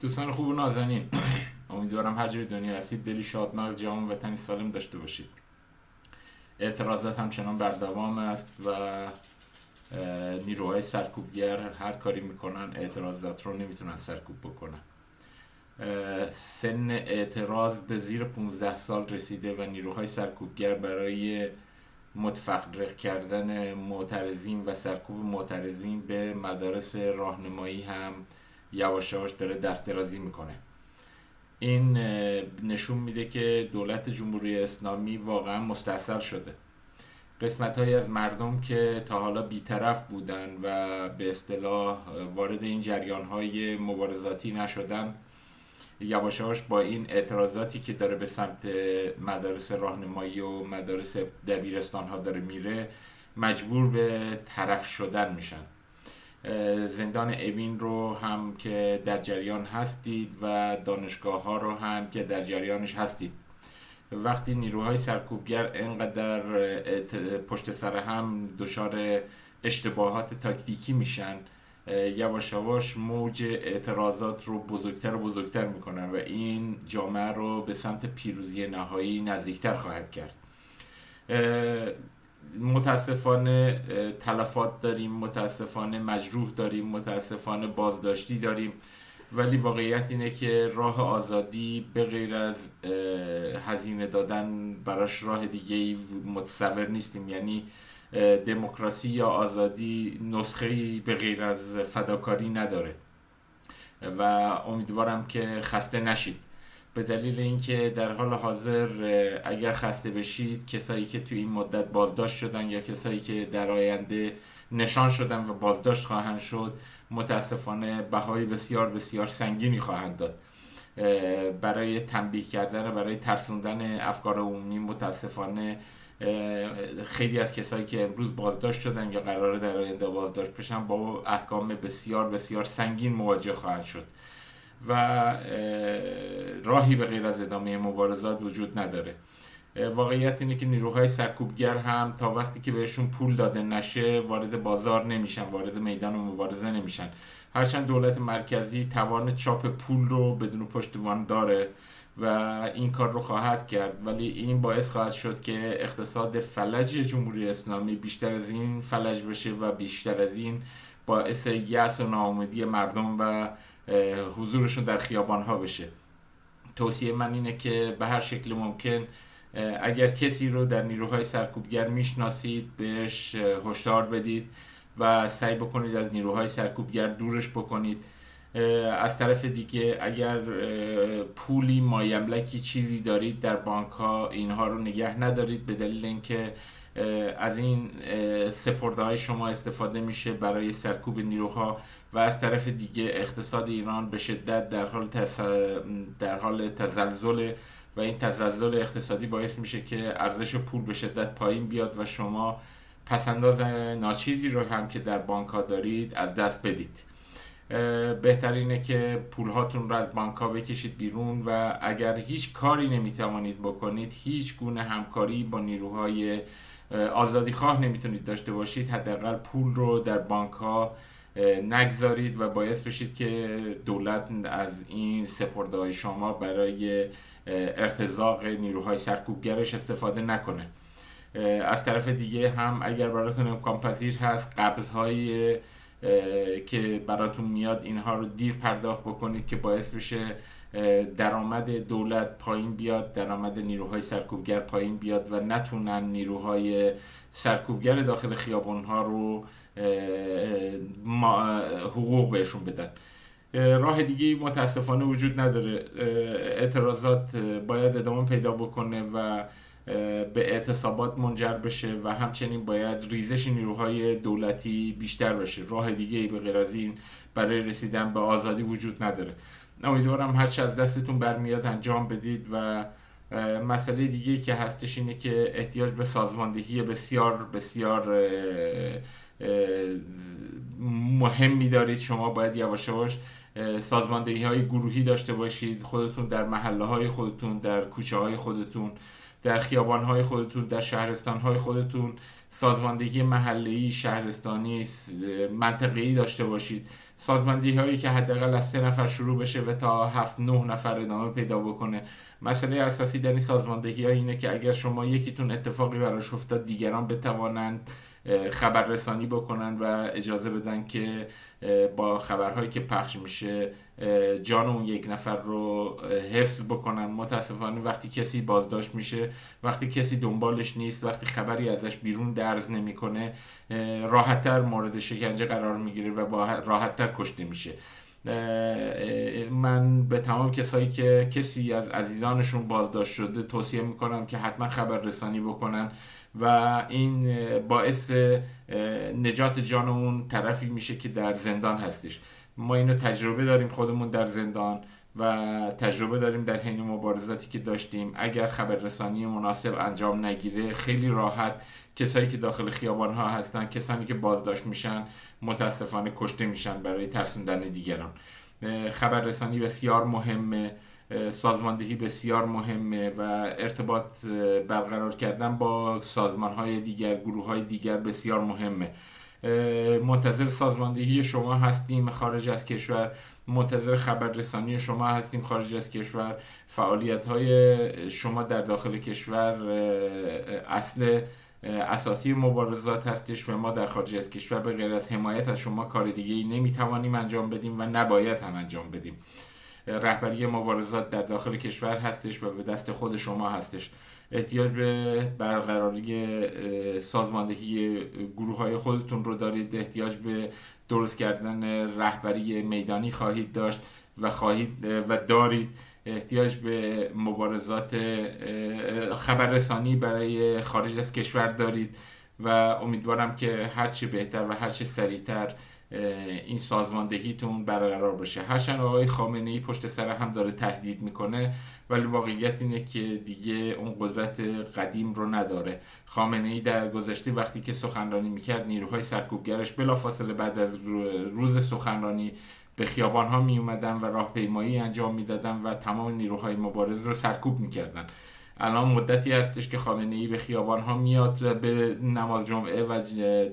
دوستان خوب و نازنین. امیدوارم هر جای دنیا هستید دلی شادمغز جوان وطنی سالم داشته باشید. اعتراضات همچنان بر دوام است و نیروهای سرکوبگر هر کاری می‌کنن اعتراضات رو نمی‌تونن سرکوب بکنن. سن اعتراض به زیر 15 سال رسیده و نیروهای سرکوبگر برای متفرق کردن معترضین و سرکوب معترضین به مدارس راهنمایی هم یواش یواش داره دست درازی می‌کنه. این نشون میده که دولت جمهوری اسلامی واقعا مستصل شده. قسمت های از مردم که تا حالا بیطرف بودن و به اصطلاح وارد این جریان های مبارزاتی نشدن یواشاش با این اعتراضاتی که داره به سمت مدارس راهنمایی و مدارس دبیرستان ها داره میره مجبور به طرف شدن میشن. زندان اوین رو هم که در جریان هستید و دانشگاه ها رو هم که در جریانش هستید. وقتی نیروهای سرکوبگر انقدر پشت سر هم دچار اشتباهات تاکتیکی میشن یواش یواش موج اعتراضات رو بزرگتر و بزرگتر می‌کنن و این جامعه رو به سمت پیروزی نهایی نزدیکتر خواهد کرد. متاسفانه تلفات داریم متاسفانه مجروح داریم متاسفانه بازداشتی داریم. ولی واقعیت اینه که راه آزادی به غیر از هزینه دادن براش راه دیگه متصور نیستیم. یعنی دموکراسی یا آزادی نسخه به غیر از فداکاری نداره. و امیدوارم که خسته نشید. به دلیل اینکه در حال حاضر اگر خسته بشید کسایی که توی این مدت بازداشت شدن یا کسایی که در آینده نشان شدن و بازداشت خواهند شد متاسفانه بهای بسیار بسیار سنگینی خواهند داد. برای تنبیه کردن و برای ترسوندن افکار عمومی متاسفانه خیلی از کسایی که امروز بازداشت شدن یا قراره در آینده بازداشت بشن با احکام بسیار بسیار سنگین مواجه خواهد شد. و راهی به غیر از ادامه مبارزات وجود نداره. واقعیت اینه که نیروهای سرکوبگر هم تا وقتی که بهشون پول داده نشه وارد بازار نمیشن وارد میدان مبارزه نمیشن. هرچند دولت مرکزی توان چاپ پول رو بدون پشتوان داره و این کار رو خواهد کرد ولی این باعث خواهد شد که اقتصاد فلج جمهوری اسلامی بیشتر از این فلج بشه و بیشتر از این باعث یأس و ناامیدی مردم و حضورشون در خیابان ها بشه. توصیه من اینه که به هر شکل ممکن اگر کسی رو در نیروهای سرکوبگر می‌شناسید بهش هشدار بدید و سعی بکنید از نیروهای سرکوبگر دورش بکنید. از طرف دیگه اگر پولی مایملکی چیزی دارید در بانک ها اینها رو نگه ندارید به دلیل اینکه از این سپرده های شما استفاده میشه برای سرکوب نیروها و از طرف دیگه اقتصاد ایران به شدت در حال, در حال تزلزل و این تزلزل اقتصادی باعث میشه که ارزش پول به شدت پایین بیاد و شما پسنداز ناچیزی رو هم که در بانک ها دارید از دست بدید. بهترینه که پول هاتون رو از بانک ها بکشید بیرون و اگر هیچ کاری نمی‌توانید بکنید هیچ گونه همکاری با نیروهای آزادی خواه نمی‌تونید داشته باشید. حداقل پول رو در بانک ها نگذارید و باعث بشید که دولت از این سپرده های شما برای ارتزاق نیروهای سرکوبگرش استفاده نکنه. از طرف دیگه هم اگر براتون امکان پذیر هست قبض های که براتون میاد اینها رو دیر پرداخت بکنید که باعث بشه درآمد دولت پایین بیاد درآمد نیروهای سرکوبگر پایین بیاد و نتونن نیروهای سرکوبگر داخل خیابان ها رو حقوق بهشون بدن. راه دیگه متاسفانه وجود نداره. اعتراضات باید ادامه پیدا بکنه و به اعتصابات منجر بشه و همچنین باید ریزش نیروهای دولتی بیشتر بشه. راه دیگه ای به غیر از این برای رسیدن به آزادی وجود نداره. امیدوارم هرچه از دستتون برمیاد انجام بدید و مسئله دیگه که هستش اینه که احتیاج به سازماندهی بسیار بسیار مهمی دارید. شما باید یواش یواش سازماندهی های گروهی داشته باشید. خودتون در محله های خودتون در کوچه های خودتون. در خیابان های خودتون در شهرستان های خودتون سازماندهی محلی شهرستانی منطقه‌ای داشته باشید. سازماندهی هایی که حداقل از سه نفر شروع بشه و تا هفت نه نفر ادامه پیدا بکنه. مسئله اساسی در این سازماندهی ها اینه که اگر شما یکیتون اتفاقی براش افتاد دیگران بتوانند خبررسانی بکنن و اجازه بدن که با خبرهایی که پخش میشه جان اون یک نفر رو حفظ بکنن. متاسفانه وقتی کسی بازداشت میشه وقتی کسی دنبالش نیست وقتی خبری ازش بیرون درز نمی‌کنه راحتتر مورد شکنجه قرار می‌گیره و با راحتتر کشته میشه. من به تمام کسایی که کسی از عزیزانشون بازداشت شده توصیه می‌کنم که حتما خبر رسانی بکنن. و این باعث نجات جان اون طرفی میشه که در زندان هستش ما اینو تجربه داریم خودمون در زندان و تجربه داریم در حین مبارزاتی که داشتیم. اگر خبررسانی مناسب انجام نگیره خیلی راحت کسایی که داخل خیابان ها هستن کسانی که بازداشت میشن متاسفانه کشته میشن برای ترسوندن دیگران. خبررسانی بسیار مهمه. سازماندهی بسیار مهمه و ارتباط برقرار کردن با سازمان های دیگر گروه های دیگر بسیار مهمه. منتظر سازماندهی شما هستیم خارج از کشور. منتظر خبررسانی شما هستیم خارج از کشور. فعالیت های شما در داخل کشور اصل اساسی مبارزات هستش و ما در خارج از کشور به غیر از حمایت از شما کار دیگه ای نمی‌توانیم انجام بدیم و نباید هم انجام بدیم. رهبری مبارزات در داخل کشور هستش و به دست خود شما هستش. احتیاج به برقراری سازماندهی گروه های خودتون رو دارید. احتیاج به درست کردن رهبری میدانی خواهید داشت و خواهید و دارید. احتیاج به مبارزات خبررسانی برای خارج از کشور دارید و امیدوارم که هرچی بهتر و هرچی سریعتر این سازماندهیتون برقرار بشه هرچند آقای خامنه ای پشت سر هم داره تهدید می‌کنه ولی واقعیت اینه که دیگه اون قدرت قدیم رو نداره. خامنه ای در گذشته وقتی که سخنرانی می‌کرد نیروهای سرکوبگرش بلافاصله بعد از روز سخنرانی به خیابان ها می اومدن و راهپیمایی انجام می‌دادن و تمام نیروهای مبارز رو سرکوب می‌کردن. الان مدتی هستش که خامنه ای به خیابان ها میاد به نماز جمعه و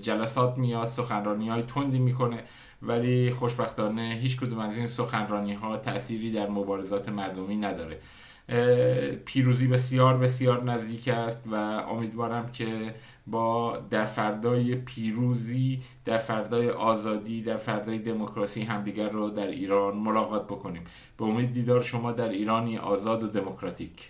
جلسات میاد سخنرانی های تندی می‌کنه. ولی خوشبختانه هیچ کدوم از این سخنرانی ها تأثیری در مبارزات مردمی نداره. پیروزی بسیار بسیار نزدیک است و امیدوارم که با در فردای پیروزی در فردای آزادی در فردای دموکراسی همدیگر رو در ایران ملاقات بکنیم. به امید دیدار شما در ایرانی آزاد و دموکراتیک.